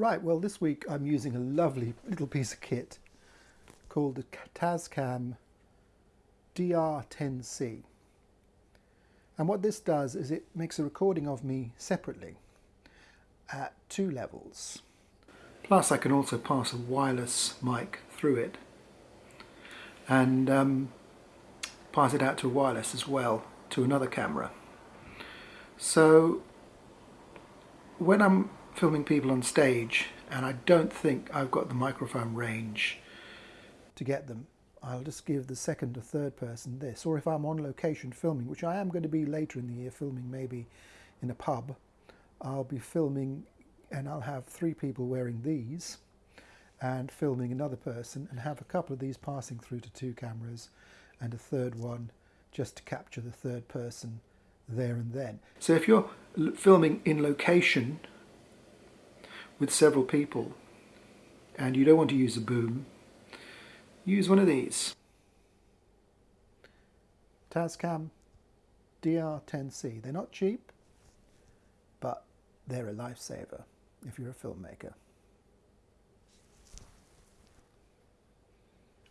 Right, well this week I'm using a lovely little piece of kit called the Tascam DR10C. And what this does is it makes a recording of me separately at two levels. Plus I can also pass a wireless mic through it and um, pass it out to wireless as well to another camera. So when I'm filming people on stage and I don't think I've got the microphone range to get them. I'll just give the second or third person this. Or if I'm on location filming, which I am going to be later in the year filming maybe in a pub, I'll be filming and I'll have three people wearing these and filming another person and have a couple of these passing through to two cameras and a third one just to capture the third person there and then. So if you're filming in location with several people and you don't want to use a boom, use one of these. Tascam DR10C. They're not cheap, but they're a lifesaver if you're a filmmaker.